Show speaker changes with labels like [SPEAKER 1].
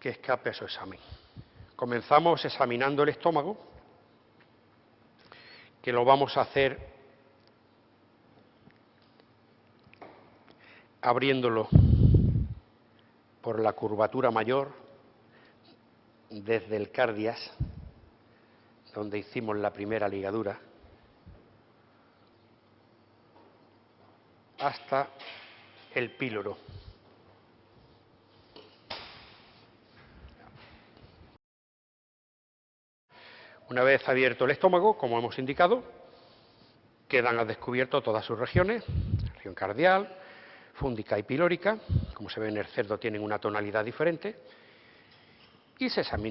[SPEAKER 1] que escape a su examen. Comenzamos examinando el estómago, que lo vamos a hacer abriéndolo por la curvatura mayor desde el cardias, donde hicimos la primera ligadura, hasta el píloro. Una vez abierto el estómago, como hemos indicado, quedan al descubierto todas sus regiones, región cardial, fúndica y pilórica, como se ve en el cerdo tienen una tonalidad diferente, y se examina